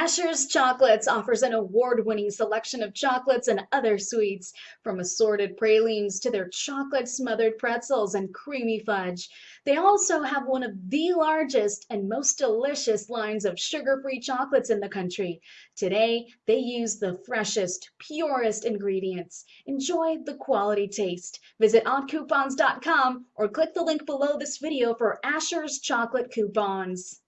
Asher's Chocolates offers an award-winning selection of chocolates and other sweets, from assorted pralines to their chocolate-smothered pretzels and creamy fudge. They also have one of the largest and most delicious lines of sugar-free chocolates in the country. Today, they use the freshest, purest ingredients. Enjoy the quality taste. Visit oddcoupons.com or click the link below this video for Asher's chocolate coupons.